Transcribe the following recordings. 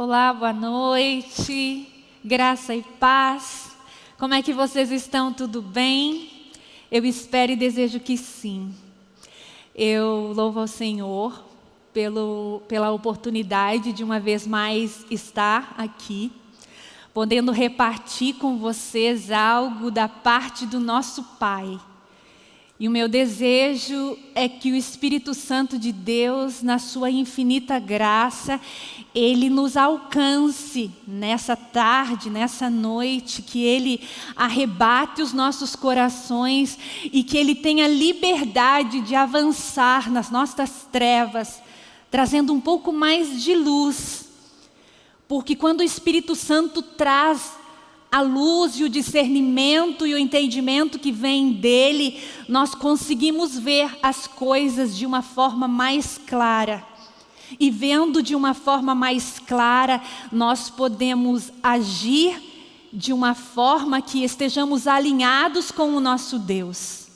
Olá, boa noite, graça e paz. Como é que vocês estão? Tudo bem? Eu espero e desejo que sim. Eu louvo ao Senhor pelo, pela oportunidade de uma vez mais estar aqui, podendo repartir com vocês algo da parte do nosso Pai. E o meu desejo é que o Espírito Santo de Deus, na sua infinita graça, Ele nos alcance nessa tarde, nessa noite, que Ele arrebate os nossos corações e que Ele tenha liberdade de avançar nas nossas trevas, trazendo um pouco mais de luz. Porque quando o Espírito Santo traz a luz e o discernimento e o entendimento que vem dele, nós conseguimos ver as coisas de uma forma mais clara. E vendo de uma forma mais clara, nós podemos agir de uma forma que estejamos alinhados com o nosso Deus.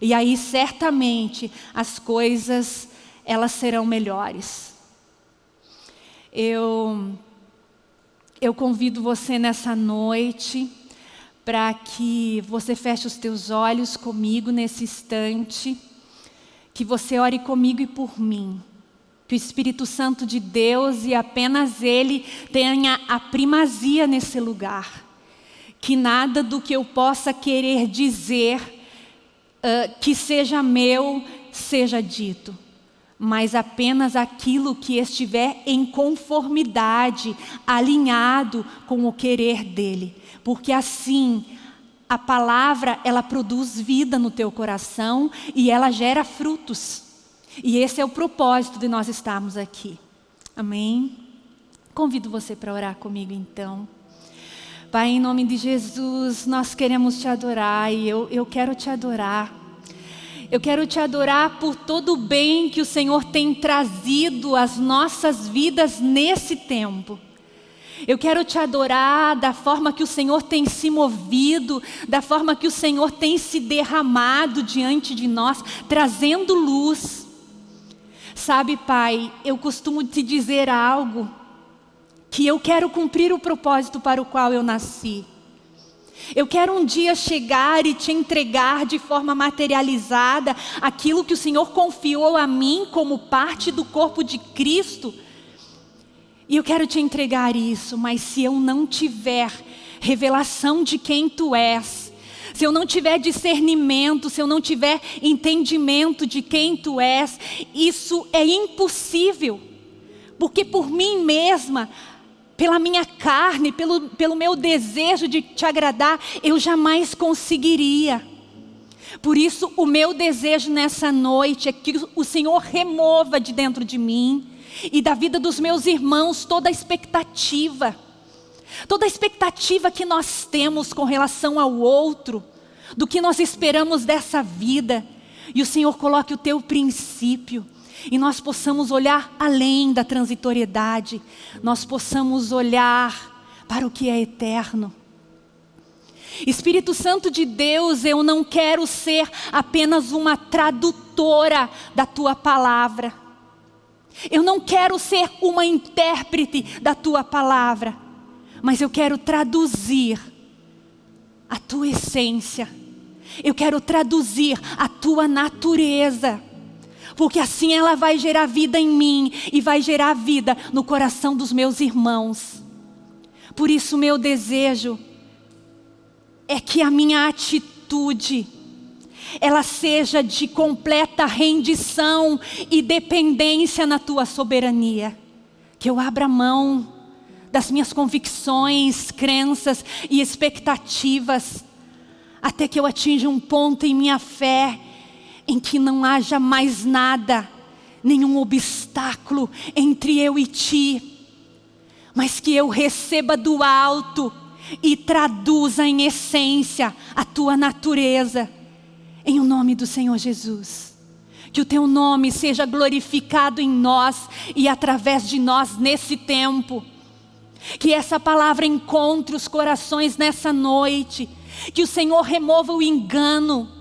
E aí certamente as coisas elas serão melhores. Eu eu convido você nessa noite para que você feche os teus olhos comigo nesse instante, que você ore comigo e por mim. Que o Espírito Santo de Deus e apenas Ele tenha a primazia nesse lugar. Que nada do que eu possa querer dizer uh, que seja meu, seja dito mas apenas aquilo que estiver em conformidade, alinhado com o querer dEle. Porque assim, a palavra, ela produz vida no teu coração e ela gera frutos. E esse é o propósito de nós estarmos aqui. Amém? Convido você para orar comigo então. Pai, em nome de Jesus, nós queremos te adorar e eu, eu quero te adorar eu quero te adorar por todo o bem que o Senhor tem trazido às nossas vidas nesse tempo. Eu quero te adorar da forma que o Senhor tem se movido, da forma que o Senhor tem se derramado diante de nós, trazendo luz. Sabe, Pai, eu costumo te dizer algo, que eu quero cumprir o propósito para o qual eu nasci. Eu quero um dia chegar e te entregar de forma materializada aquilo que o Senhor confiou a mim como parte do corpo de Cristo. E eu quero te entregar isso, mas se eu não tiver revelação de quem tu és, se eu não tiver discernimento, se eu não tiver entendimento de quem tu és, isso é impossível. Porque por mim mesma, pela minha carne, pelo, pelo meu desejo de te agradar, eu jamais conseguiria. Por isso, o meu desejo nessa noite é que o Senhor remova de dentro de mim e da vida dos meus irmãos toda a expectativa. Toda a expectativa que nós temos com relação ao outro, do que nós esperamos dessa vida. E o Senhor coloque o teu princípio e nós possamos olhar além da transitoriedade, nós possamos olhar para o que é eterno. Espírito Santo de Deus, eu não quero ser apenas uma tradutora da tua palavra. Eu não quero ser uma intérprete da tua palavra, mas eu quero traduzir a tua essência. Eu quero traduzir a tua natureza porque assim ela vai gerar vida em mim e vai gerar vida no coração dos meus irmãos. Por isso, meu desejo é que a minha atitude ela seja de completa rendição e dependência na tua soberania. Que eu abra mão das minhas convicções, crenças e expectativas, até que eu atinja um ponto em minha fé em que não haja mais nada, nenhum obstáculo entre eu e ti, mas que eu receba do alto e traduza em essência a tua natureza, em o nome do Senhor Jesus. Que o teu nome seja glorificado em nós e através de nós nesse tempo. Que essa palavra encontre os corações nessa noite. Que o Senhor remova o engano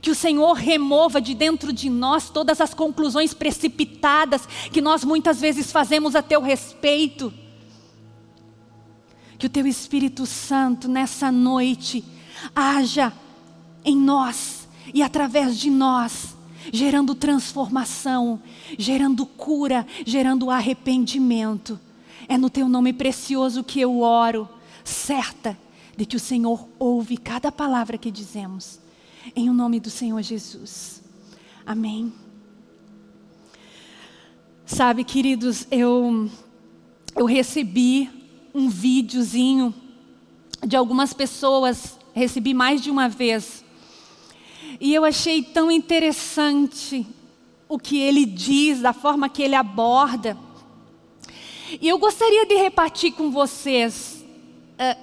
que o Senhor remova de dentro de nós todas as conclusões precipitadas que nós muitas vezes fazemos a teu respeito. que o Teu Espírito Santo nessa noite haja em nós e através de nós, gerando transformação, gerando cura, gerando arrependimento. É no Teu nome precioso que eu oro, certa de que o Senhor ouve cada palavra que dizemos. Em o nome do Senhor Jesus. Amém. Sabe, queridos, eu, eu recebi um videozinho de algumas pessoas, recebi mais de uma vez. E eu achei tão interessante o que ele diz, da forma que ele aborda. E eu gostaria de repartir com vocês uh,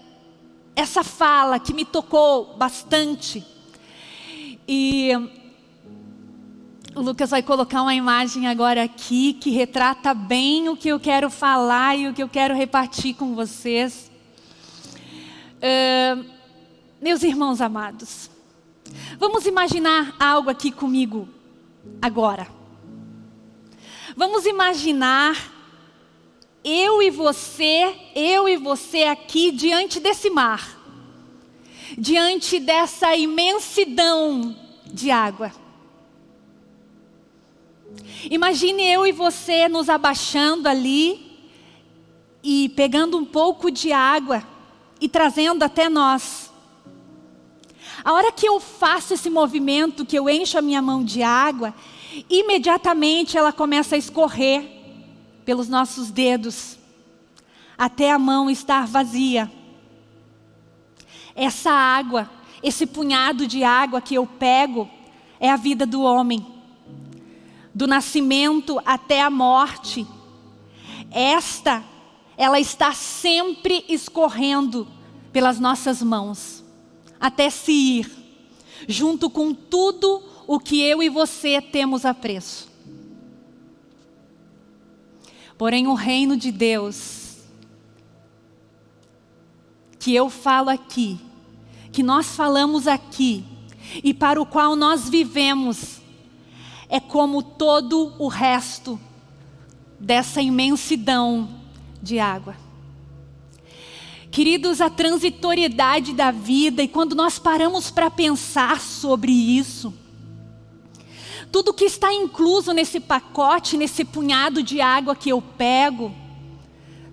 essa fala que me tocou bastante. E o Lucas vai colocar uma imagem agora aqui que retrata bem o que eu quero falar e o que eu quero repartir com vocês. Uh, meus irmãos amados, vamos imaginar algo aqui comigo agora. Vamos imaginar eu e você, eu e você aqui diante desse mar, diante dessa imensidão de água. Imagine eu e você nos abaixando ali e pegando um pouco de água e trazendo até nós. A hora que eu faço esse movimento, que eu encho a minha mão de água, imediatamente ela começa a escorrer pelos nossos dedos, até a mão estar vazia. Essa água, esse punhado de água que eu pego, é a vida do homem do nascimento até a morte, esta, ela está sempre escorrendo pelas nossas mãos, até se ir, junto com tudo o que eu e você temos a preço. Porém, o reino de Deus, que eu falo aqui, que nós falamos aqui, e para o qual nós vivemos, é como todo o resto dessa imensidão de água. Queridos, a transitoriedade da vida, e quando nós paramos para pensar sobre isso, tudo que está incluso nesse pacote, nesse punhado de água que eu pego,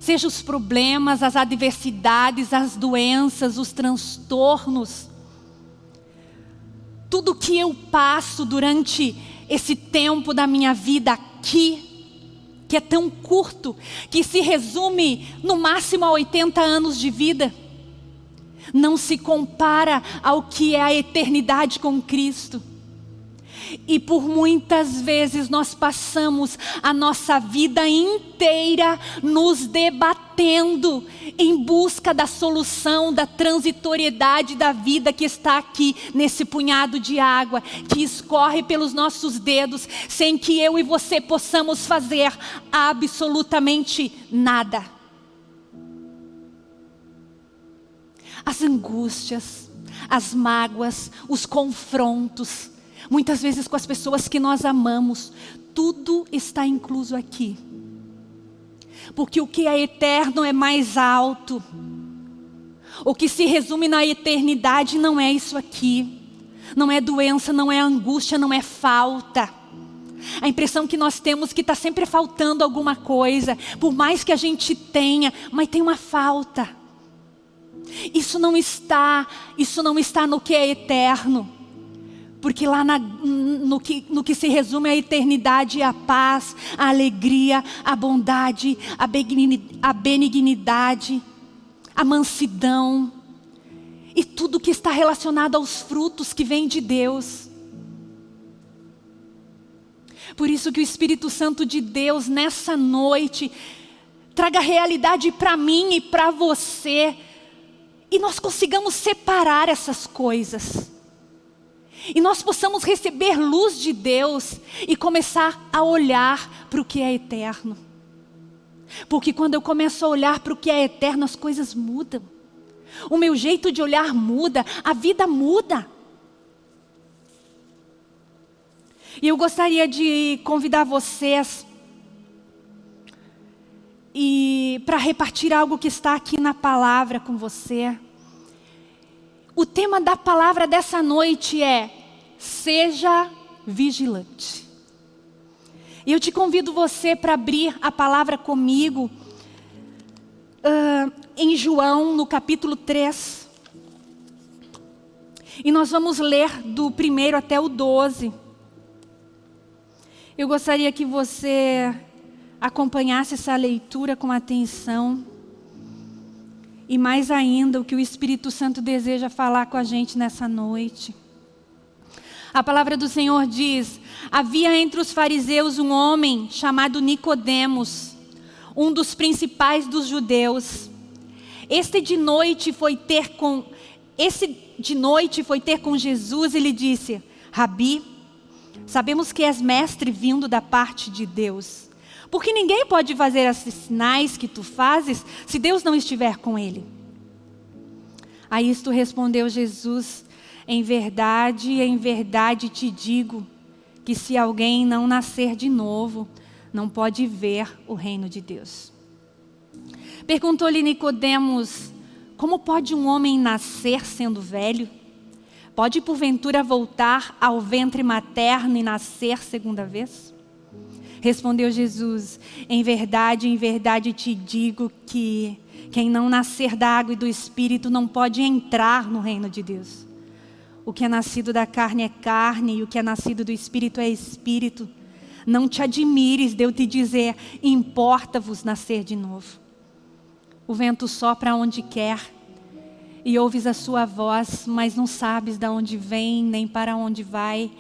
seja os problemas, as adversidades, as doenças, os transtornos, tudo que eu passo durante esse tempo da minha vida aqui, que é tão curto, que se resume no máximo a 80 anos de vida, não se compara ao que é a eternidade com Cristo. E por muitas vezes nós passamos a nossa vida inteira nos debatendo em busca da solução, da transitoriedade da vida que está aqui nesse punhado de água que escorre pelos nossos dedos, sem que eu e você possamos fazer absolutamente nada. As angústias, as mágoas, os confrontos, muitas vezes com as pessoas que nós amamos, tudo está incluso aqui. Porque o que é eterno é mais alto. O que se resume na eternidade não é isso aqui. Não é doença, não é angústia, não é falta. A impressão que nós temos que está sempre faltando alguma coisa. Por mais que a gente tenha, mas tem uma falta. Isso não está, isso não está no que é eterno. Porque lá na, no, que, no que se resume a eternidade, a paz, a alegria, a bondade, a benignidade, a mansidão e tudo que está relacionado aos frutos que vêm de Deus. Por isso que o Espírito Santo de Deus nessa noite traga realidade para mim e para você e nós consigamos separar essas coisas e nós possamos receber luz de Deus e começar a olhar para o que é eterno. Porque quando eu começo a olhar para o que é eterno, as coisas mudam. O meu jeito de olhar muda, a vida muda. E eu gostaria de convidar vocês. e para repartir algo que está aqui na palavra com você. O tema da palavra dessa noite é Seja vigilante. E eu te convido você para abrir a palavra comigo uh, em João, no capítulo 3. E nós vamos ler do primeiro até o 12. Eu gostaria que você acompanhasse essa leitura com atenção. E mais ainda, o que o Espírito Santo deseja falar com a gente nessa noite. A palavra do Senhor diz: Havia entre os fariseus um homem chamado Nicodemos, um dos principais dos judeus. Este de noite foi ter com esse de noite foi ter com Jesus e lhe disse: Rabi, sabemos que és mestre vindo da parte de Deus. Porque ninguém pode fazer esses sinais que tu fazes se Deus não estiver com ele. A isto respondeu Jesus: Em verdade, em verdade te digo que se alguém não nascer de novo, não pode ver o reino de Deus. Perguntou-lhe Nicodemos: Como pode um homem nascer sendo velho? Pode porventura voltar ao ventre materno e nascer segunda vez? Respondeu Jesus: Em verdade, em verdade te digo que quem não nascer da água e do espírito não pode entrar no reino de Deus. O que é nascido da carne é carne e o que é nascido do espírito é espírito. Não te admires de eu te dizer, importa-vos nascer de novo. O vento sopra onde quer e ouves a sua voz, mas não sabes de onde vem nem para onde vai.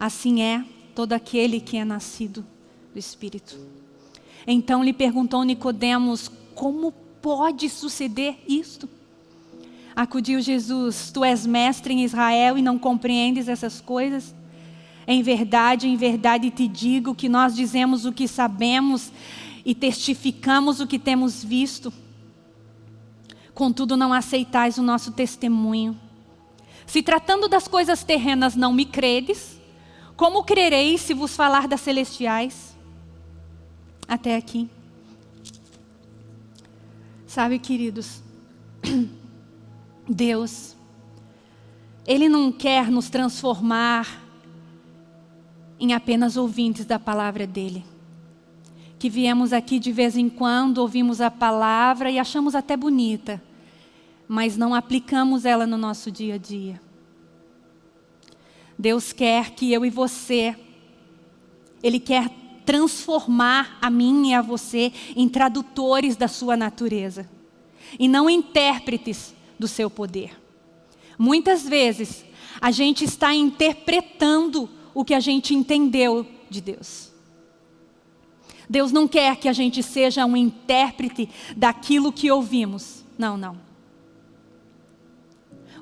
Assim é todo aquele que é nascido do Espírito. Então lhe perguntou Nicodemos, como pode suceder isto? Acudiu Jesus, tu és mestre em Israel e não compreendes essas coisas? Em verdade, em verdade te digo que nós dizemos o que sabemos e testificamos o que temos visto. Contudo, não aceitais o nosso testemunho. Se tratando das coisas terrenas não me credes, como crereis se vos falar das celestiais? até aqui. Sabe, queridos, Deus, Ele não quer nos transformar em apenas ouvintes da palavra dEle. Que viemos aqui de vez em quando, ouvimos a palavra e achamos até bonita, mas não aplicamos ela no nosso dia a dia. Deus quer que eu e você, Ele quer transformar a mim e a você em tradutores da sua natureza e não intérpretes do seu poder. Muitas vezes a gente está interpretando o que a gente entendeu de Deus. Deus não quer que a gente seja um intérprete daquilo que ouvimos. Não, não.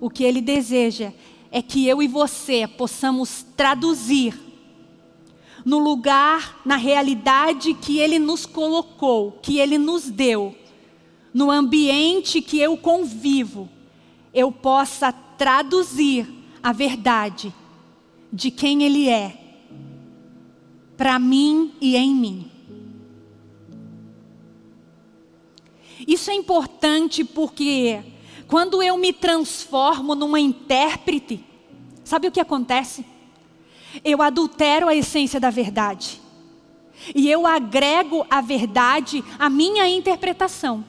O que Ele deseja é que eu e você possamos traduzir no lugar, na realidade que Ele nos colocou, que Ele nos deu, no ambiente que eu convivo, eu possa traduzir a verdade de quem Ele é, para mim e em mim. Isso é importante porque quando eu me transformo numa intérprete, sabe o que acontece? eu adultero a essência da verdade. E eu agrego a verdade à minha interpretação.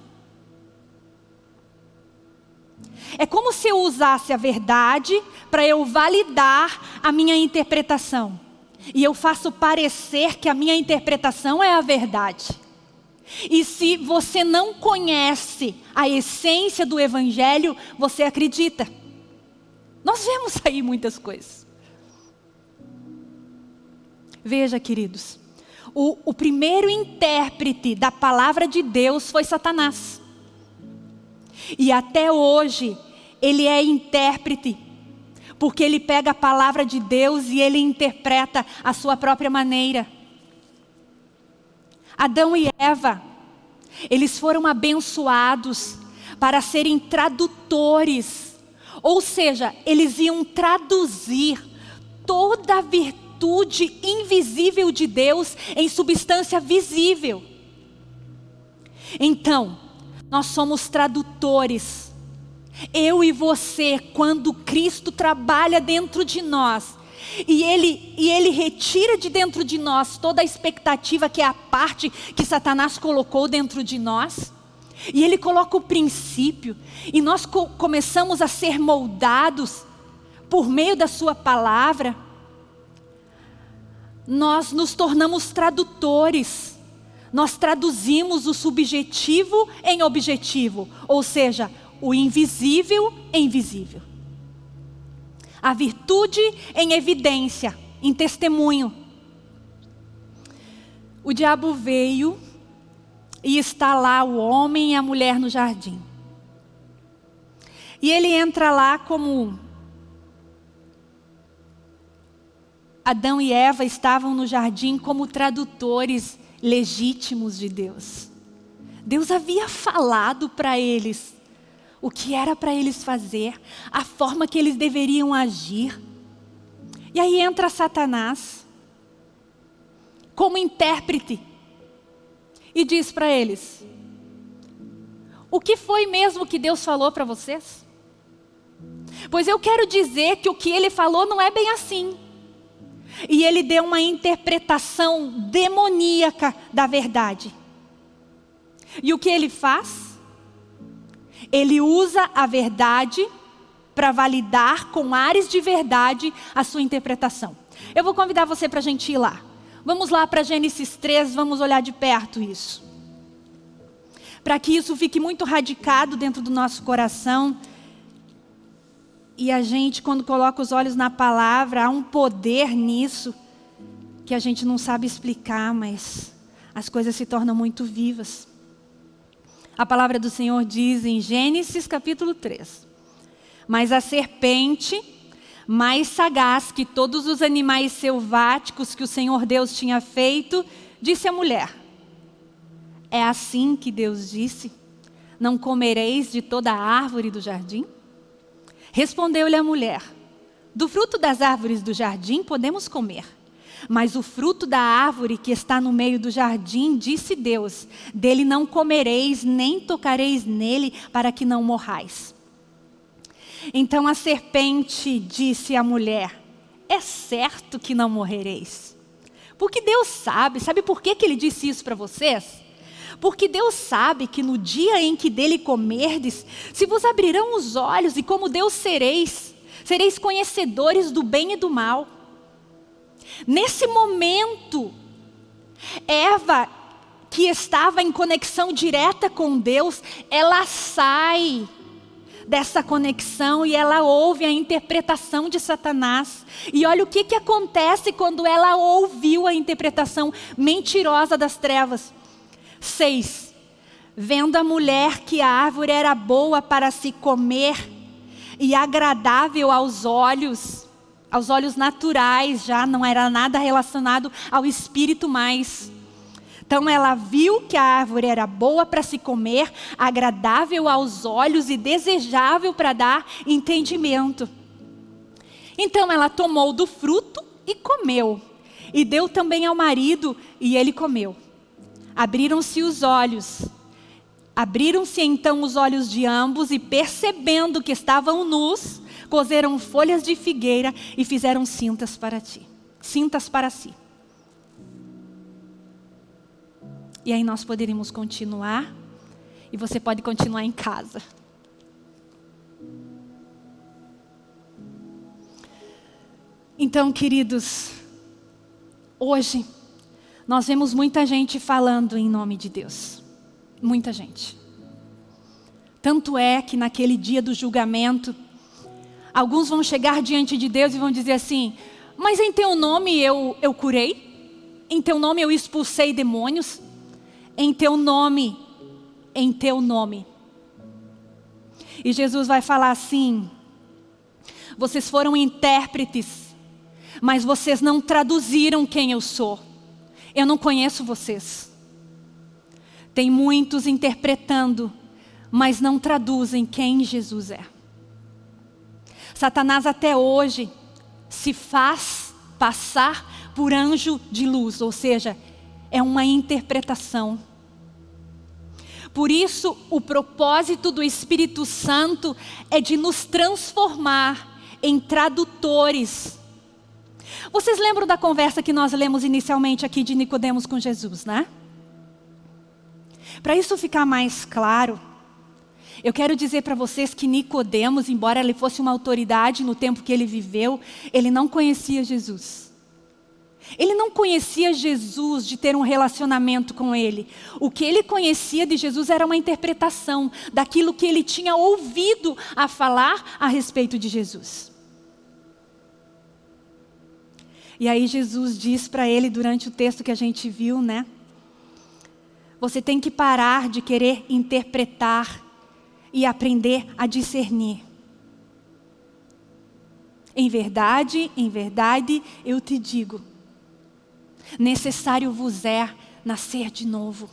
É como se eu usasse a verdade para eu validar a minha interpretação. E eu faço parecer que a minha interpretação é a verdade. E se você não conhece a essência do Evangelho, você acredita. Nós vemos aí muitas coisas. Veja, queridos, o, o primeiro intérprete da palavra de Deus foi Satanás. E até hoje, ele é intérprete, porque ele pega a palavra de Deus e ele interpreta a sua própria maneira. Adão e Eva, eles foram abençoados para serem tradutores, ou seja, eles iam traduzir toda a virtude invisível de Deus em substância visível. Então, nós somos tradutores. Eu e você, quando Cristo trabalha dentro de nós, e ele, e ele retira de dentro de nós toda a expectativa que é a parte que Satanás colocou dentro de nós. E ele coloca o princípio, e nós co começamos a ser moldados por meio da Sua palavra. Nós nos tornamos tradutores, nós traduzimos o subjetivo em objetivo, ou seja, o invisível em visível a virtude em evidência, em testemunho. O diabo veio e está lá o homem e a mulher no jardim. E ele entra lá como Adão e Eva estavam no jardim como tradutores legítimos de Deus. Deus havia falado para eles o que era para eles fazer, a forma que eles deveriam agir. E aí entra Satanás, como intérprete, e diz para eles: O que foi mesmo que Deus falou para vocês? Pois eu quero dizer que o que ele falou não é bem assim. E ele deu uma interpretação demoníaca da verdade. E o que ele faz? Ele usa a verdade para validar com ares de verdade a sua interpretação. Eu vou convidar você para a gente ir lá. Vamos lá para Gênesis 3, vamos olhar de perto isso. Para que isso fique muito radicado dentro do nosso coração. E a gente, quando coloca os olhos na palavra, há um poder nisso que a gente não sabe explicar, mas as coisas se tornam muito vivas. A palavra do Senhor diz em Gênesis capítulo 3. Mas a serpente, mais sagaz que todos os animais selváticos que o Senhor Deus tinha feito, disse à mulher: É assim que Deus disse: Não comereis de toda a árvore do jardim? Respondeu-lhe a mulher: Do fruto das árvores do jardim podemos comer. Mas o fruto da árvore que está no meio do jardim, disse Deus, dele não comereis, nem tocareis nele, para que não morrais. Então a serpente disse à mulher, é certo que não morrereis. Porque Deus sabe, sabe por que, que ele disse isso para vocês? Porque Deus sabe que no dia em que dele comerdes, se vos abrirão os olhos e como Deus sereis, sereis conhecedores do bem e do mal. Nesse momento, Eva, que estava em conexão direta com Deus, ela sai dessa conexão e ela ouve a interpretação de Satanás. E olha o que, que acontece quando ela ouviu a interpretação mentirosa das trevas. 6. Vendo a mulher que a árvore era boa para se comer e agradável aos olhos, aos olhos naturais já, não era nada relacionado ao espírito mais. Então ela viu que a árvore era boa para se comer, agradável aos olhos e desejável para dar entendimento. Então ela tomou do fruto e comeu, e deu também ao marido, e ele comeu. Abriram-se os olhos, abriram-se então os olhos de ambos, e percebendo que estavam nus, cozeram folhas de figueira e fizeram cintas para ti, cintas para si. E aí nós poderíamos continuar, e você pode continuar em casa. Então, queridos, hoje nós vemos muita gente falando em nome de Deus. Muita gente. Tanto é que naquele dia do julgamento, Alguns vão chegar diante de Deus e vão dizer assim, mas em teu nome eu, eu curei? Em teu nome eu expulsei demônios? Em teu nome, em teu nome. E Jesus vai falar assim, vocês foram intérpretes, mas vocês não traduziram quem eu sou. Eu não conheço vocês. Tem muitos interpretando, mas não traduzem quem Jesus é. Satanás até hoje se faz passar por anjo de luz, ou seja, é uma interpretação. Por isso, o propósito do Espírito Santo é de nos transformar em tradutores. Vocês lembram da conversa que nós lemos inicialmente aqui de Nicodemos com Jesus, né? Para isso ficar mais claro, eu quero dizer para vocês que Nicodemos, embora ele fosse uma autoridade no tempo que ele viveu, ele não conhecia Jesus. Ele não conhecia Jesus de ter um relacionamento com ele. O que ele conhecia de Jesus era uma interpretação daquilo que ele tinha ouvido a falar a respeito de Jesus. E aí Jesus diz para ele durante o texto que a gente viu, né? Você tem que parar de querer interpretar e aprender a discernir. Em verdade, em verdade, eu te digo, necessário vos é nascer de novo.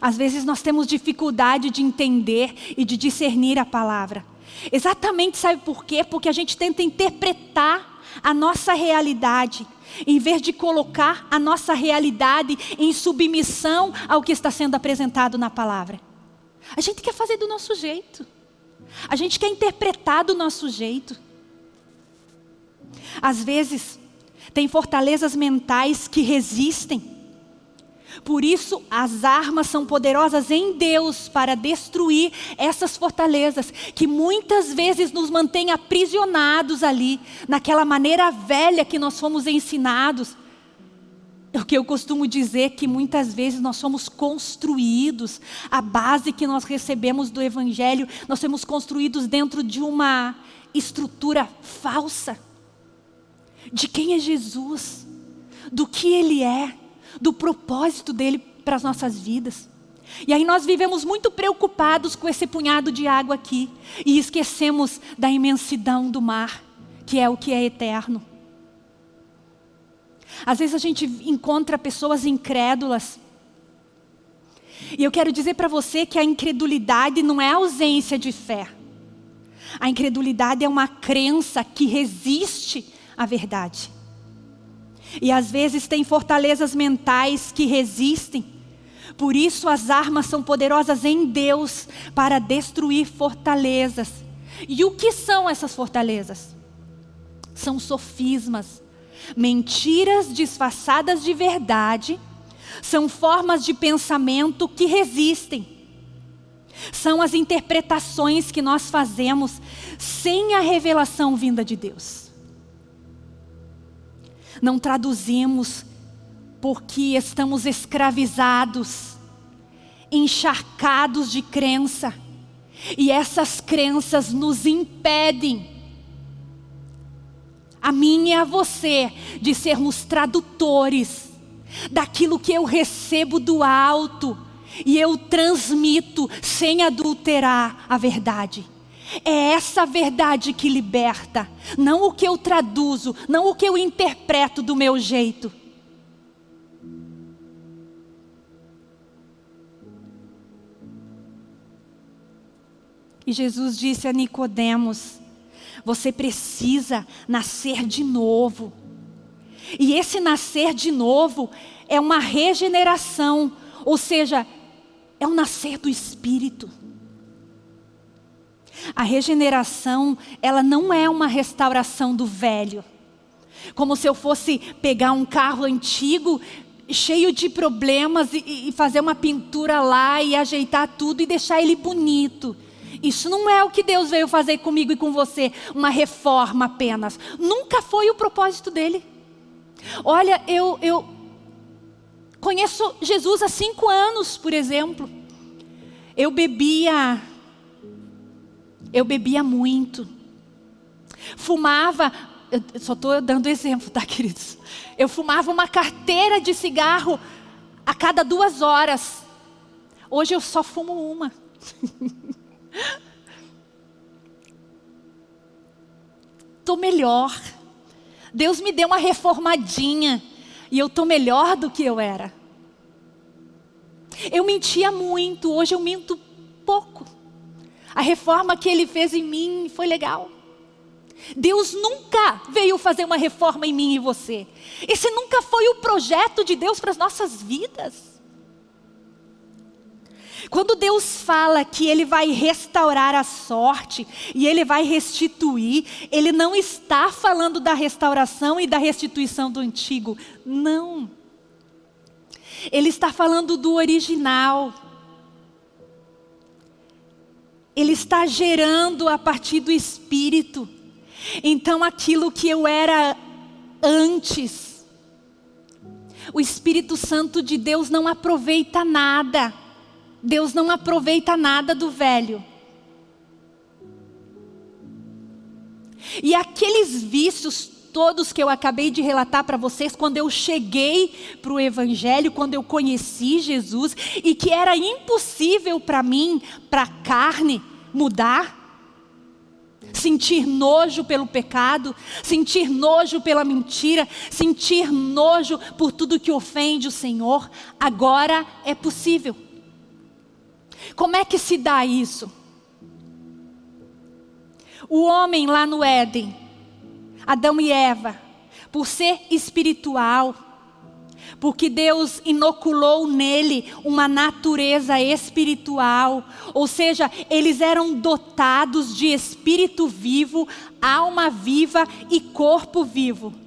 Às vezes nós temos dificuldade de entender e de discernir a palavra. Exatamente sabe por quê? Porque a gente tenta interpretar a nossa realidade, em vez de colocar a nossa realidade em submissão ao que está sendo apresentado na palavra. A gente quer fazer do nosso jeito. A gente quer interpretar do nosso jeito. Às vezes, tem fortalezas mentais que resistem. Por isso, as armas são poderosas em Deus para destruir essas fortalezas, que muitas vezes nos mantêm aprisionados ali, naquela maneira velha que nós fomos ensinados. O que eu costumo dizer que muitas vezes nós somos construídos, a base que nós recebemos do Evangelho, nós somos construídos dentro de uma estrutura falsa. De quem é Jesus, do que Ele é, do propósito dele para as nossas vidas. E aí nós vivemos muito preocupados com esse punhado de água aqui e esquecemos da imensidão do mar, que é o que é eterno. Às vezes a gente encontra pessoas incrédulas. E eu quero dizer para você que a incredulidade não é ausência de fé. A incredulidade é uma crença que resiste a verdade. E às vezes tem fortalezas mentais que resistem. Por isso as armas são poderosas em Deus para destruir fortalezas. E o que são essas fortalezas? São sofismas, mentiras disfarçadas de verdade, são formas de pensamento que resistem. São as interpretações que nós fazemos sem a revelação vinda de Deus não traduzimos porque estamos escravizados, encharcados de crença, e essas crenças nos impedem, a mim e a você, de sermos tradutores daquilo que eu recebo do alto e eu transmito sem adulterar a verdade. É essa verdade que liberta, não o que eu traduzo, não o que eu interpreto do meu jeito. E Jesus disse a Nicodemos: você precisa nascer de novo. E esse nascer de novo é uma regeneração, ou seja, é um nascer do Espírito. A regeneração, ela não é uma restauração do velho. Como se eu fosse pegar um carro antigo, cheio de problemas, e, e fazer uma pintura lá e ajeitar tudo e deixar ele bonito. Isso não é o que Deus veio fazer comigo e com você, uma reforma apenas. Nunca foi o propósito dele. Olha, eu, eu conheço Jesus há cinco anos, por exemplo. Eu bebia eu bebia muito. Fumava, eu só estou dando exemplo, tá, queridos? Eu fumava uma carteira de cigarro a cada duas horas. Hoje eu só fumo uma. Estou melhor. Deus me deu uma reformadinha. E eu estou melhor do que eu era. Eu mentia muito, hoje eu minto pouco. A reforma que Ele fez em mim foi legal. Deus nunca veio fazer uma reforma em mim e você. Esse nunca foi o projeto de Deus para as nossas vidas. Quando Deus fala que Ele vai restaurar a sorte e Ele vai restituir, Ele não está falando da restauração e da restituição do antigo. Não. Ele está falando do original. Ele está gerando a partir do Espírito. Então aquilo que eu era antes, o Espírito Santo de Deus não aproveita nada. Deus não aproveita nada do velho. E aqueles vícios todos que eu acabei de relatar para vocês, quando eu cheguei para o Evangelho, quando eu conheci Jesus, e que era impossível para mim, para a carne, mudar, sentir nojo pelo pecado, sentir nojo pela mentira, sentir nojo por tudo que ofende o Senhor, agora é possível. Como é que se dá isso? O homem lá no Éden, Adão e Eva, por ser espiritual, porque Deus inoculou nele uma natureza espiritual, ou seja, eles eram dotados de espírito vivo, alma viva e corpo vivo.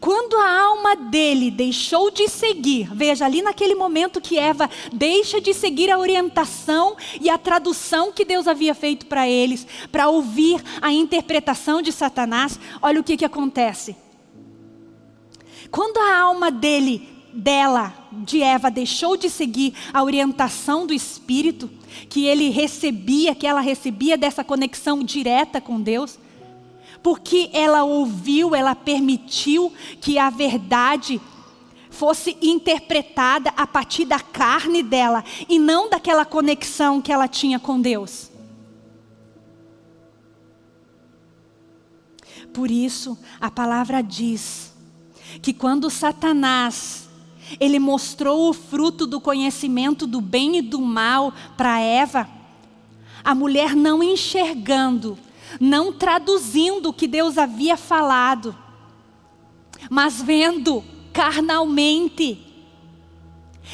Quando a alma dele deixou de seguir, veja ali naquele momento que Eva deixa de seguir a orientação e a tradução que Deus havia feito para eles, para ouvir a interpretação de Satanás, olha o que, que acontece. Quando a alma dele, dela, de Eva, deixou de seguir a orientação do Espírito, que ele recebia, que ela recebia dessa conexão direta com Deus, porque ela ouviu, ela permitiu que a verdade fosse interpretada a partir da carne dela e não daquela conexão que ela tinha com Deus. Por isso, a palavra diz que quando Satanás ele mostrou o fruto do conhecimento do bem e do mal para Eva, a mulher não enxergando não traduzindo o que Deus havia falado, mas vendo carnalmente,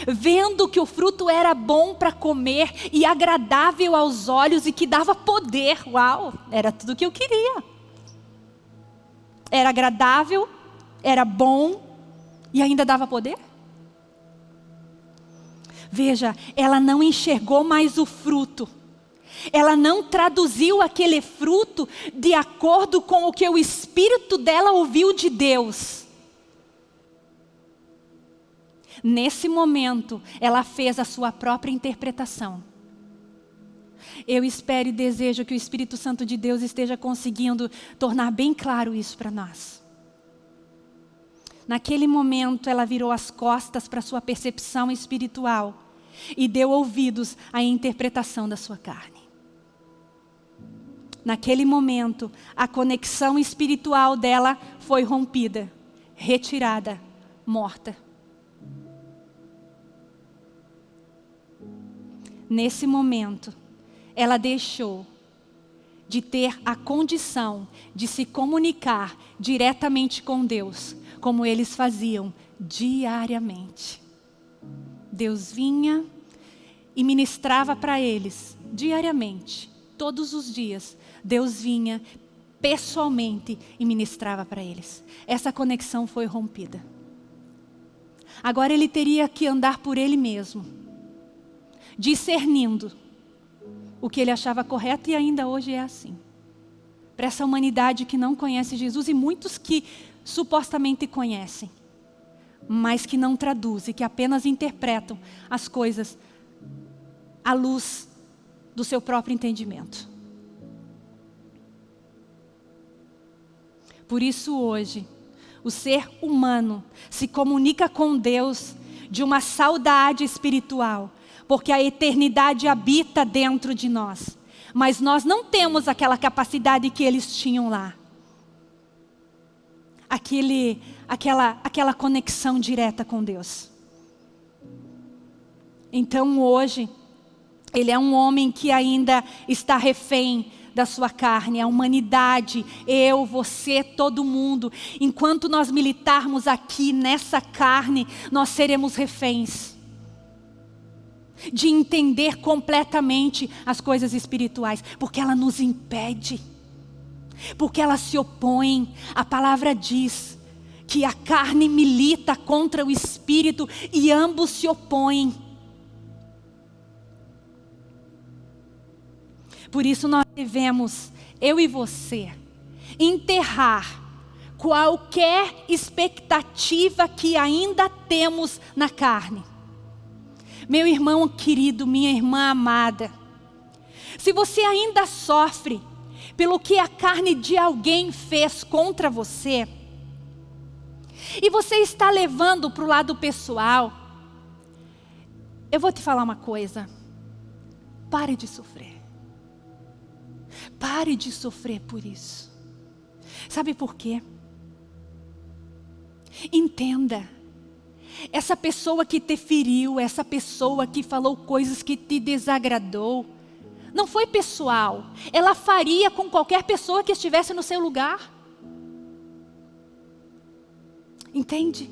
vendo que o fruto era bom para comer e agradável aos olhos e que dava poder. Uau, era tudo o que eu queria. Era agradável, era bom e ainda dava poder. Veja, ela não enxergou mais o fruto ela não traduziu aquele fruto de acordo com o que o espírito dela ouviu de Deus. Nesse momento, ela fez a sua própria interpretação. Eu espero e desejo que o Espírito Santo de Deus esteja conseguindo tornar bem claro isso para nós. Naquele momento, ela virou as costas para sua percepção espiritual e deu ouvidos à interpretação da sua carne naquele momento, a conexão espiritual dela foi rompida, retirada, morta. Nesse momento, ela deixou de ter a condição de se comunicar diretamente com Deus, como eles faziam diariamente. Deus vinha e ministrava para eles diariamente, todos os dias, Deus vinha pessoalmente e ministrava para eles. Essa conexão foi rompida. Agora ele teria que andar por ele mesmo, discernindo o que ele achava correto e ainda hoje é assim. Para essa humanidade que não conhece Jesus e muitos que supostamente conhecem, mas que não traduzem, que apenas interpretam as coisas à luz do seu próprio entendimento. Por isso hoje, o ser humano se comunica com Deus de uma saudade espiritual, porque a eternidade habita dentro de nós. Mas nós não temos aquela capacidade que eles tinham lá. Aquele, aquela, aquela conexão direta com Deus. Então hoje, ele é um homem que ainda está refém da sua carne, a humanidade, eu, você, todo mundo. Enquanto nós militarmos aqui nessa carne, nós seremos reféns. de entender completamente as coisas espirituais, porque ela nos impede, porque ela se opõe. A palavra diz que a carne milita contra o espírito e ambos se opõem. Por isso nós devemos, eu e você, enterrar qualquer expectativa que ainda temos na carne. Meu irmão querido, minha irmã amada, se você ainda sofre pelo que a carne de alguém fez contra você, e você está levando para o lado pessoal, eu vou te falar uma coisa, pare de sofrer. Pare de sofrer por isso. Sabe por quê? Entenda. Essa pessoa que te feriu, essa pessoa que falou coisas que te desagradou, não foi pessoal. Ela faria com qualquer pessoa que estivesse no seu lugar. Entende?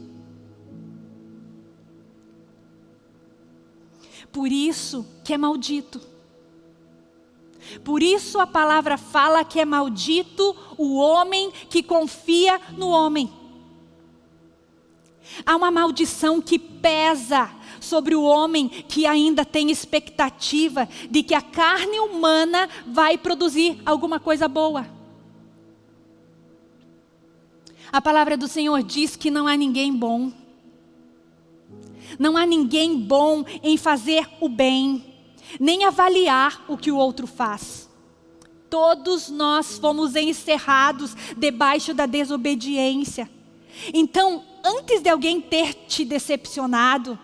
Por isso que é maldito. Por isso a palavra fala que é maldito o homem que confia no homem. Há uma maldição que pesa sobre o homem que ainda tem expectativa de que a carne humana vai produzir alguma coisa boa. A palavra do Senhor diz que não há ninguém bom. Não há ninguém bom em fazer o bem, nem avaliar o que o outro faz. Todos nós fomos encerrados debaixo da desobediência. Então, antes de alguém ter te decepcionado,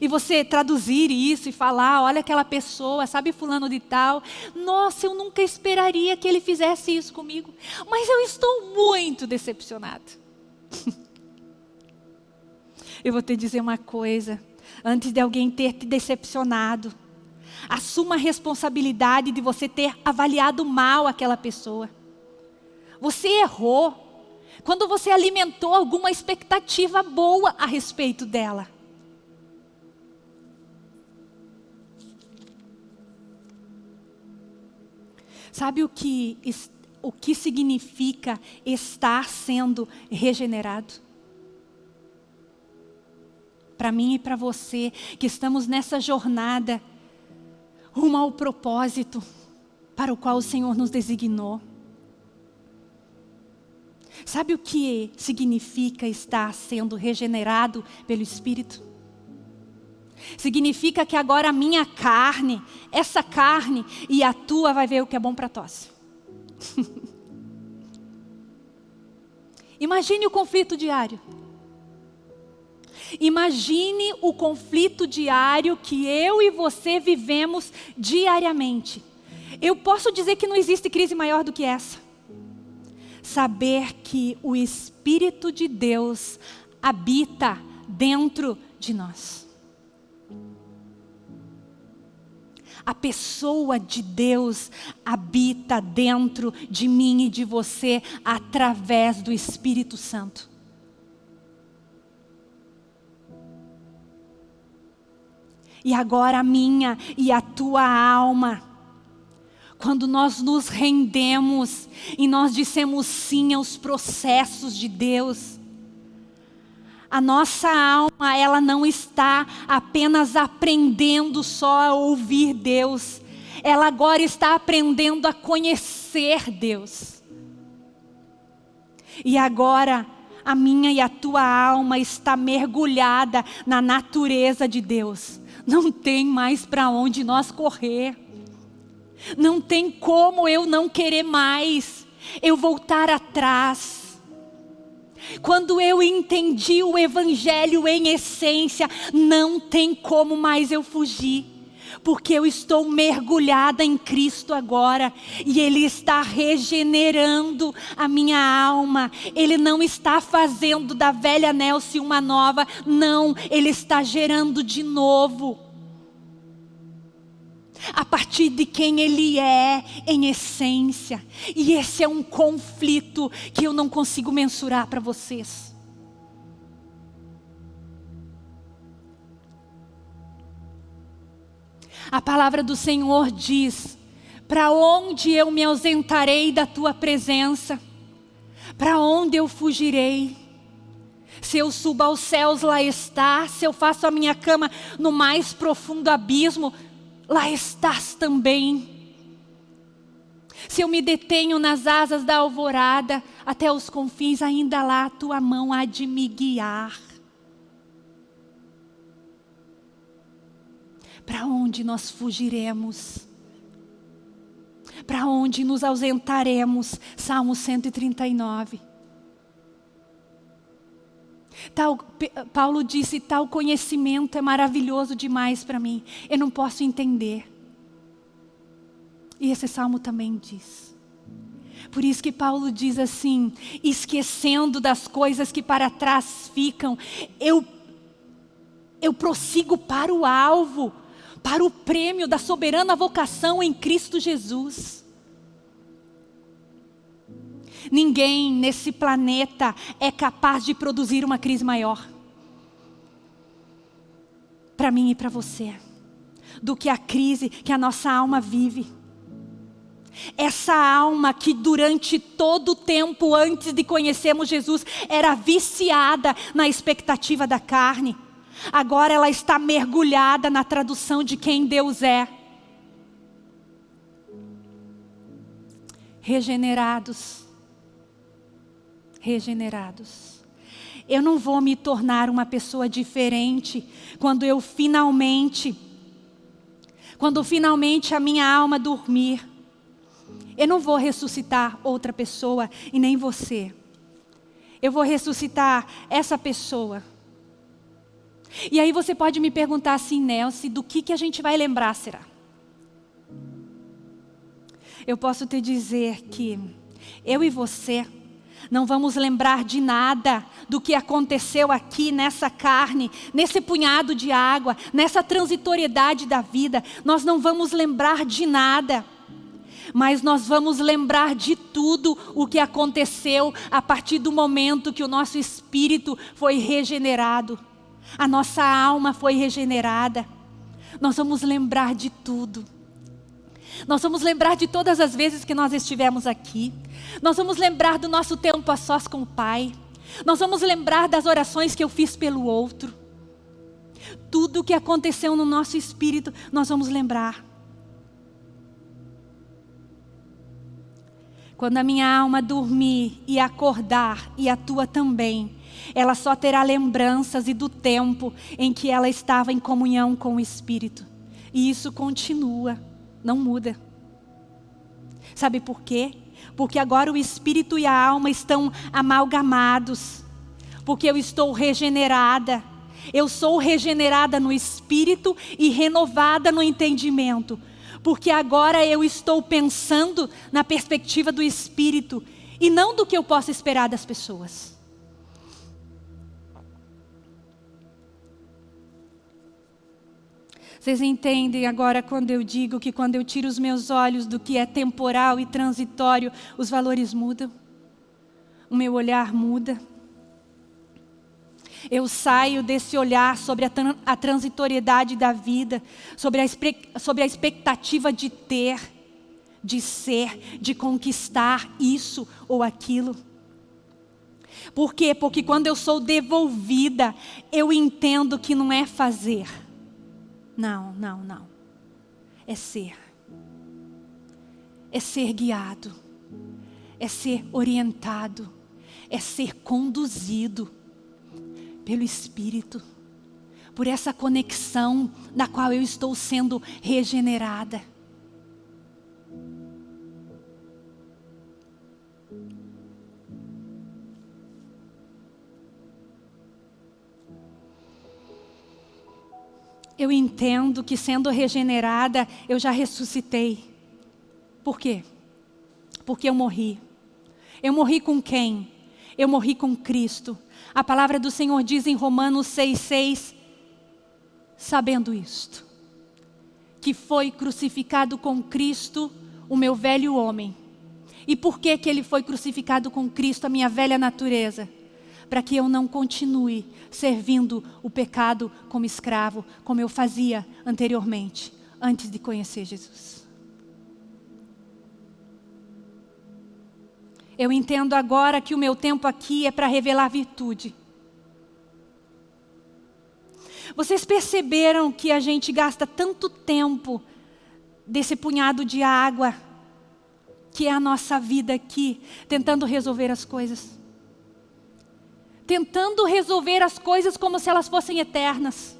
e você traduzir isso e falar, olha aquela pessoa, sabe fulano de tal, nossa, eu nunca esperaria que ele fizesse isso comigo, mas eu estou muito decepcionado. eu vou te dizer uma coisa, antes de alguém ter te decepcionado, assuma a responsabilidade de você ter avaliado mal aquela pessoa. Você errou quando você alimentou alguma expectativa boa a respeito dela. Sabe o que, o que significa estar sendo regenerado? Para mim e para você, que estamos nessa jornada rumo ao propósito para o qual o Senhor nos designou. Sabe o que significa estar sendo regenerado pelo Espírito? Significa que agora a minha carne, essa carne e a tua vai ver o que é bom para tosse. Imagine o conflito diário. Imagine o conflito diário que eu e você vivemos diariamente. Eu posso dizer que não existe crise maior do que essa. Saber que o Espírito de Deus habita dentro de nós. A pessoa de Deus habita dentro de mim e de você através do Espírito Santo. E agora a minha e a tua alma, quando nós nos rendemos e nós dissemos sim aos processos de Deus, a nossa alma, ela não está apenas aprendendo só a ouvir Deus. Ela agora está aprendendo a conhecer Deus. E agora, a minha e a tua alma está mergulhada na natureza de Deus. Não tem mais para onde nós correr. Não tem como eu não querer mais. Eu voltar atrás quando eu entendi o Evangelho em essência, não tem como mais eu fugir. Porque eu estou mergulhada em Cristo agora e Ele está regenerando a minha alma. Ele não está fazendo da velha Nelce uma nova, não, Ele está gerando de novo a partir de quem Ele é em essência. E esse é um conflito que eu não consigo mensurar para vocês. A palavra do Senhor diz: Para onde eu me ausentarei da tua presença? Para onde eu fugirei? Se eu subo aos céus, lá está. Se eu faço a minha cama no mais profundo abismo, lá estás também. Se eu me detenho nas asas da alvorada, até os confins, ainda lá a tua mão há de me guiar. Para onde nós fugiremos? Para onde nos ausentaremos? Salmo 139. Tal, Paulo disse: tal conhecimento é maravilhoso demais para mim, eu não posso entender. E esse salmo também diz. Por isso que Paulo diz assim: esquecendo das coisas que para trás ficam, eu, eu prossigo para o alvo, para o prêmio da soberana vocação em Cristo Jesus. Ninguém nesse planeta é capaz de produzir uma crise maior. Para mim e para você. Do que a crise que a nossa alma vive. Essa alma que durante todo o tempo antes de conhecermos Jesus era viciada na expectativa da carne. Agora ela está mergulhada na tradução de quem Deus é. Regenerados regenerados. Eu não vou me tornar uma pessoa diferente quando eu finalmente, quando finalmente a minha alma dormir. Eu não vou ressuscitar outra pessoa e nem você. Eu vou ressuscitar essa pessoa. E aí você pode me perguntar assim, Nelson, do que, que a gente vai lembrar, será? Eu posso te dizer que eu e você não vamos lembrar de nada do que aconteceu aqui nessa carne, nesse punhado de água, nessa transitoriedade da vida. Nós não vamos lembrar de nada. Mas nós vamos lembrar de tudo o que aconteceu a partir do momento que o nosso espírito foi regenerado. A nossa alma foi regenerada. Nós vamos lembrar de tudo. Nós vamos lembrar de todas as vezes que nós estivemos aqui. Nós vamos lembrar do nosso tempo a sós com o Pai. Nós vamos lembrar das orações que eu fiz pelo outro. Tudo o que aconteceu no nosso espírito, nós vamos lembrar. Quando a minha alma dormir e acordar, e a tua também, ela só terá lembranças e do tempo em que ela estava em comunhão com o Espírito. E isso continua, não muda. Sabe por quê? porque agora o espírito e a alma estão amalgamados, porque eu estou regenerada. Eu sou regenerada no espírito e renovada no entendimento, porque agora eu estou pensando na perspectiva do espírito e não do que eu posso esperar das pessoas. Vocês entendem agora quando eu digo que quando eu tiro os meus olhos do que é temporal e transitório, os valores mudam? O meu olhar muda. Eu saio desse olhar sobre a, a transitoriedade da vida, sobre a, sobre a expectativa de ter, de ser, de conquistar isso ou aquilo. Por quê? Porque quando eu sou devolvida, eu entendo que não é fazer não, não, não. É ser. É ser guiado. É ser orientado. É ser conduzido pelo Espírito. Por essa conexão na qual eu estou sendo regenerada. eu entendo que sendo regenerada, eu já ressuscitei. Por quê? Porque eu morri. Eu morri com quem? Eu morri com Cristo. A palavra do Senhor diz em Romanos 6,6, sabendo isto, que foi crucificado com Cristo o meu velho homem. E por que, que ele foi crucificado com Cristo, a minha velha natureza? para que eu não continue servindo o pecado como escravo, como eu fazia anteriormente, antes de conhecer Jesus. Eu entendo agora que o meu tempo aqui é para revelar virtude. Vocês perceberam que a gente gasta tanto tempo desse punhado de água, que é a nossa vida aqui, tentando resolver as coisas? Tentando resolver as coisas como se elas fossem eternas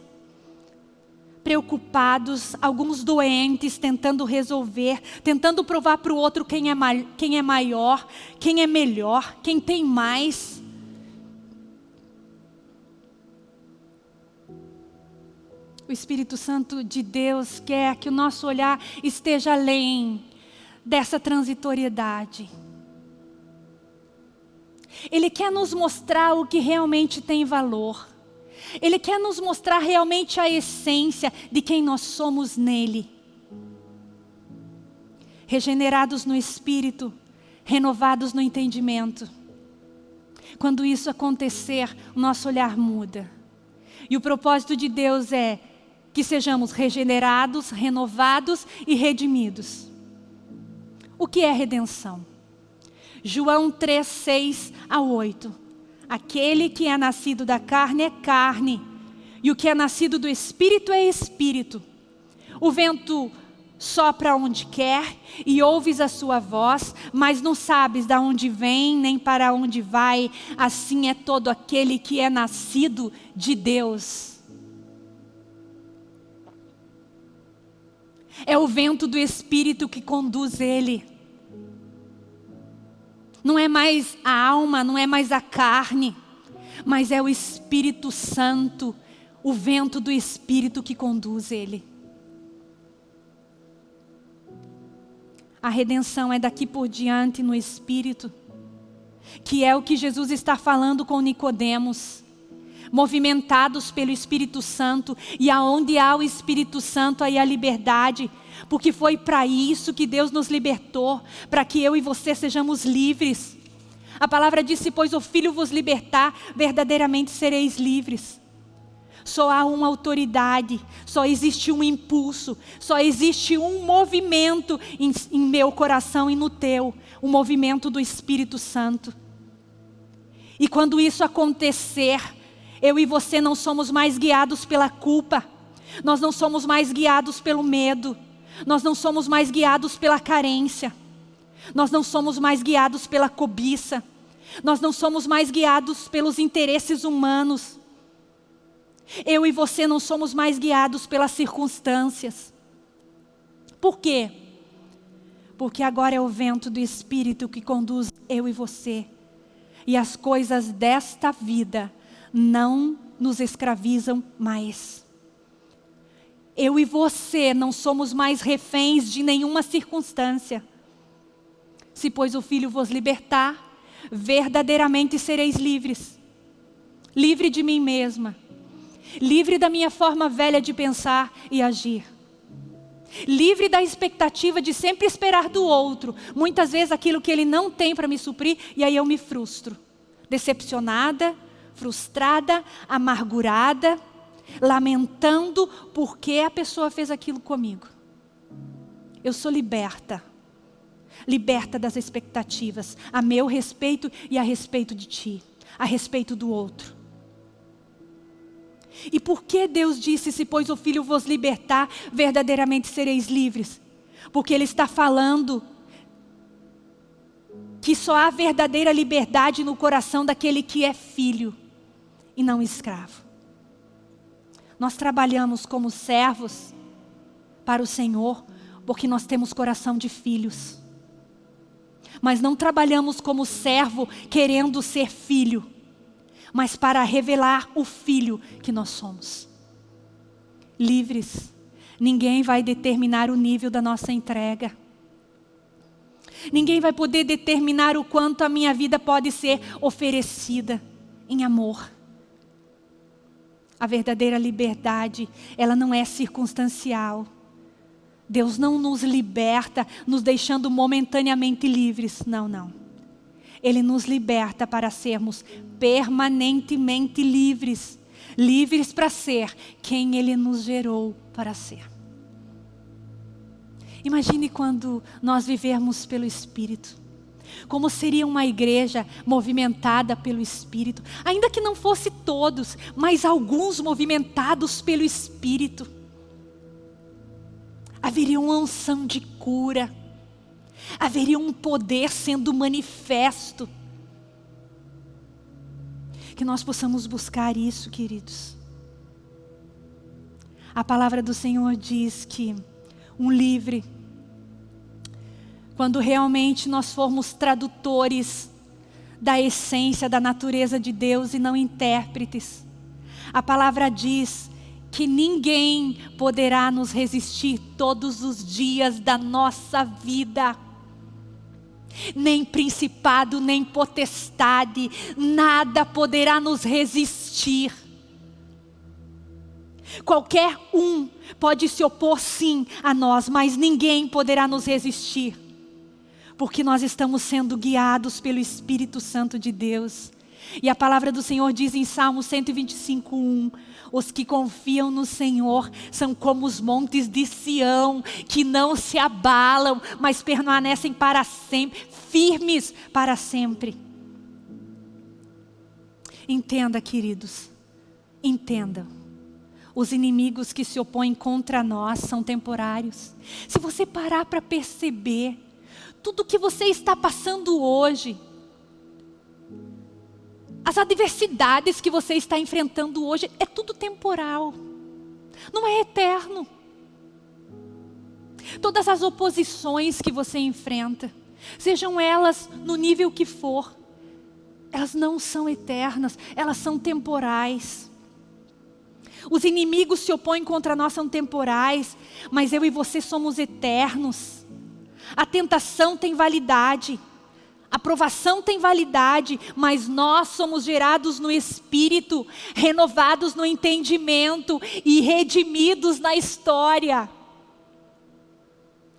preocupados, alguns doentes, tentando resolver, tentando provar para o outro quem é, quem é maior, quem é melhor, quem tem mais. O Espírito Santo de Deus quer que o nosso olhar esteja além dessa transitoriedade. Ele quer nos mostrar o que realmente tem valor. Ele quer nos mostrar realmente a essência de quem nós somos nele. Regenerados no espírito, renovados no entendimento. Quando isso acontecer, o nosso olhar muda. E o propósito de Deus é que sejamos regenerados, renovados e redimidos. O que é redenção? João 3, 6 a 8. Aquele que é nascido da carne é carne, e o que é nascido do Espírito é Espírito. O vento sopra onde quer e ouves a sua voz, mas não sabes de onde vem nem para onde vai. Assim é todo aquele que é nascido de Deus. É o vento do Espírito que conduz ele não é mais a alma, não é mais a carne, mas é o Espírito Santo, o vento do Espírito que conduz ele. A redenção é daqui por diante no Espírito, que é o que Jesus está falando com Nicodemos. Movimentados pelo Espírito Santo, e aonde há o Espírito Santo, aí a liberdade, porque foi para isso que Deus nos libertou, para que eu e você sejamos livres. A palavra disse, pois o Filho vos libertar, verdadeiramente sereis livres. Só há uma autoridade, só existe um impulso, só existe um movimento em, em meu coração e no teu, o movimento do Espírito Santo. E quando isso acontecer, eu e você não somos mais guiados pela culpa, nós não somos mais guiados pelo medo, nós não somos mais guiados pela carência. Nós não somos mais guiados pela cobiça. Nós não somos mais guiados pelos interesses humanos. Eu e você não somos mais guiados pelas circunstâncias. Por quê? Porque agora é o vento do Espírito que conduz eu e você. E as coisas desta vida não nos escravizam mais. Eu e você não somos mais reféns de nenhuma circunstância. Se, pois, o Filho vos libertar, verdadeiramente sereis livres. Livre de mim mesma. Livre da minha forma velha de pensar e agir. Livre da expectativa de sempre esperar do outro. Muitas vezes aquilo que ele não tem para me suprir e aí eu me frustro. Decepcionada, frustrada, amargurada lamentando porque a pessoa fez aquilo comigo. Eu sou liberta. Liberta das expectativas a meu respeito e a respeito de ti, a respeito do outro. E por que Deus disse, se pois o Filho vos libertar, verdadeiramente sereis livres? Porque Ele está falando que só há verdadeira liberdade no coração daquele que é filho e não escravo. Nós trabalhamos como servos para o Senhor porque nós temos coração de filhos. Mas não trabalhamos como servo querendo ser filho, mas para revelar o filho que nós somos. Livres, ninguém vai determinar o nível da nossa entrega. Ninguém vai poder determinar o quanto a minha vida pode ser oferecida em amor. A verdadeira liberdade, ela não é circunstancial. Deus não nos liberta nos deixando momentaneamente livres. Não, não. Ele nos liberta para sermos permanentemente livres. Livres para ser quem Ele nos gerou para ser. Imagine quando nós vivermos pelo Espírito. Como seria uma igreja movimentada pelo Espírito, ainda que não fosse todos, mas alguns movimentados pelo Espírito. Haveria uma unção de cura, haveria um poder sendo manifesto. Que nós possamos buscar isso, queridos. A palavra do Senhor diz que um livre, quando realmente nós formos tradutores da essência, da natureza de Deus e não intérpretes. A palavra diz que ninguém poderá nos resistir todos os dias da nossa vida. Nem principado, nem potestade, nada poderá nos resistir. Qualquer um pode se opor sim a nós, mas ninguém poderá nos resistir. Porque nós estamos sendo guiados pelo Espírito Santo de Deus. E a palavra do Senhor diz em Salmo 125, 1, os que confiam no Senhor são como os montes de Sião, que não se abalam, mas permanecem para sempre, firmes para sempre. Entenda, queridos, entenda. Os inimigos que se opõem contra nós são temporários. Se você parar para perceber, tudo que você está passando hoje, as adversidades que você está enfrentando hoje, é tudo temporal. Não é eterno. Todas as oposições que você enfrenta, sejam elas no nível que for, elas não são eternas, elas são temporais. Os inimigos se opõem contra nós, são temporais, mas eu e você somos eternos. A tentação tem validade, a provação tem validade, mas nós somos gerados no Espírito, renovados no entendimento e redimidos na história.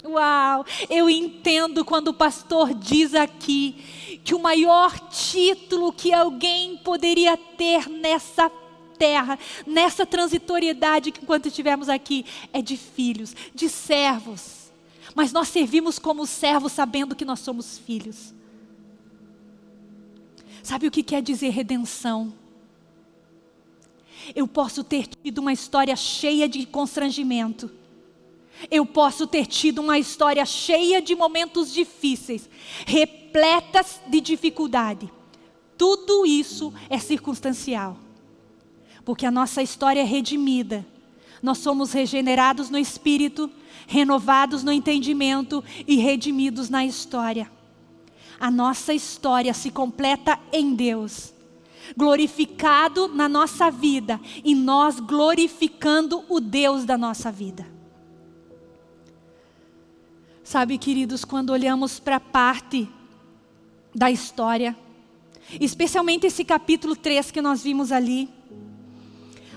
Uau, eu entendo quando o pastor diz aqui que o maior título que alguém poderia ter nessa terra, nessa transitoriedade que enquanto estivermos aqui, é de filhos, de servos. Mas nós servimos como servos sabendo que nós somos filhos. Sabe o que quer dizer redenção? Eu posso ter tido uma história cheia de constrangimento. Eu posso ter tido uma história cheia de momentos difíceis, repletas de dificuldade. Tudo isso é circunstancial porque a nossa história é redimida. Nós somos regenerados no Espírito, renovados no entendimento e redimidos na história. A nossa história se completa em Deus, glorificado na nossa vida e nós glorificando o Deus da nossa vida. Sabe, queridos, quando olhamos para a parte da história, especialmente esse capítulo 3 que nós vimos ali,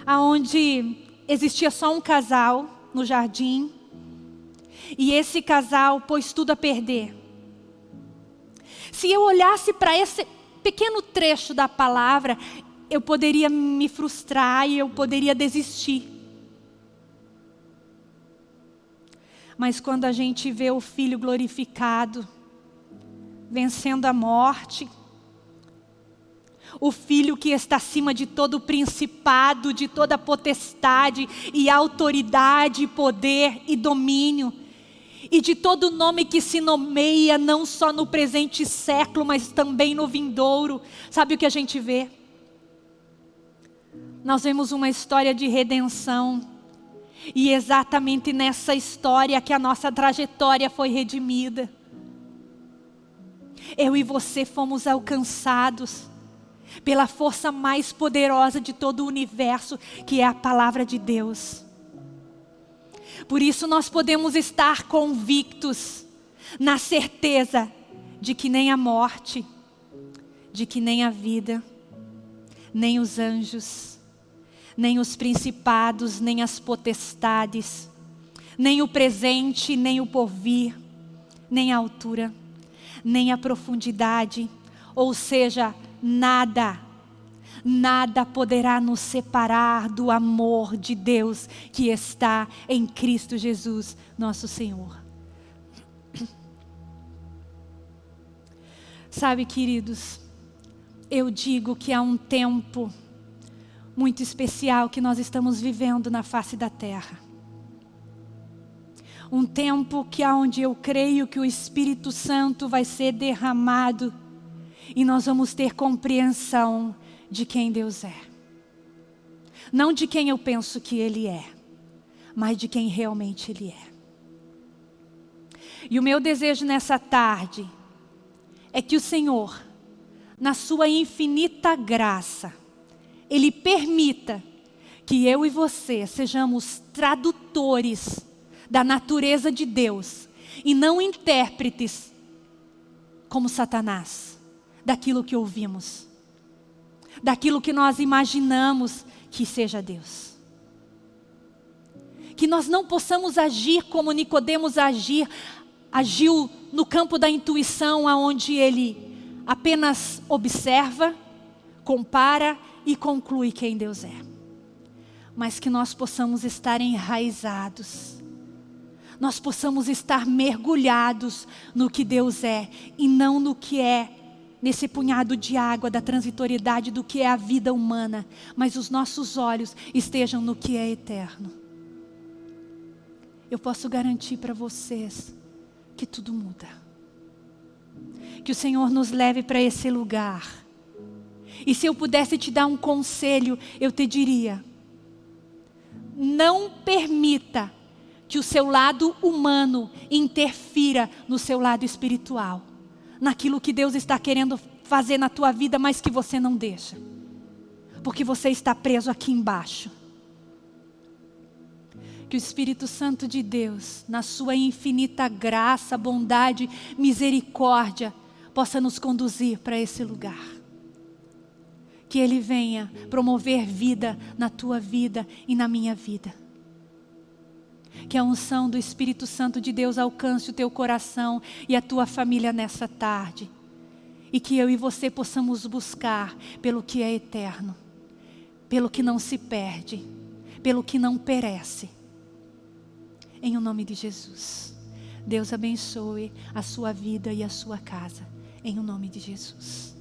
aonde existia só um casal no jardim, e esse casal pôs tudo a perder. Se eu olhasse para esse pequeno trecho da palavra, eu poderia me frustrar e eu poderia desistir. Mas quando a gente vê o Filho glorificado, vencendo a morte, o Filho que está acima de todo principado, de toda potestade e autoridade, poder e domínio, e de todo nome que se nomeia, não só no presente século, mas também no vindouro. Sabe o que a gente vê? Nós vemos uma história de redenção, e exatamente nessa história que a nossa trajetória foi redimida. Eu e você fomos alcançados pela força mais poderosa de todo o universo, que é a palavra de Deus. Por isso nós podemos estar convictos na certeza de que nem a morte, de que nem a vida, nem os anjos, nem os principados, nem as potestades, nem o presente, nem o porvir, nem a altura, nem a profundidade, ou seja, nada, nada poderá nos separar do amor de Deus que está em Cristo Jesus, nosso Senhor. Sabe, queridos, eu digo que há um tempo muito especial que nós estamos vivendo na face da terra. Um tempo que aonde eu creio que o Espírito Santo vai ser derramado e nós vamos ter compreensão de quem Deus é. Não de quem eu penso que Ele é, mas de quem realmente Ele é. E o meu desejo nessa tarde é que o Senhor, na sua infinita graça, Ele permita que eu e você sejamos tradutores da natureza de Deus e não intérpretes como Satanás daquilo que ouvimos, daquilo que nós imaginamos que seja Deus. Que nós não possamos agir como Nicodemos agir, agiu no campo da intuição, aonde ele apenas observa, compara e conclui quem Deus é. Mas que nós possamos estar enraizados nós possamos estar mergulhados no que Deus é e não no que é nesse punhado de água da transitoriedade do que é a vida humana, mas os nossos olhos estejam no que é eterno. Eu posso garantir para vocês que tudo muda. Que o Senhor nos leve para esse lugar. E se eu pudesse te dar um conselho, eu te diria: não permita que o seu lado humano interfira no seu lado espiritual, naquilo que Deus está querendo fazer na tua vida, mas que você não deixa, porque você está preso aqui embaixo. Que o Espírito Santo de Deus, na sua infinita graça, bondade, misericórdia, possa nos conduzir para esse lugar. Que Ele venha promover vida na tua vida e na minha vida que a unção do Espírito Santo de Deus alcance o teu coração e a tua família nessa tarde. E que eu e você possamos buscar pelo que é eterno, pelo que não se perde, pelo que não perece. Em o nome de Jesus. Deus abençoe a sua vida e a sua casa. Em o nome de Jesus.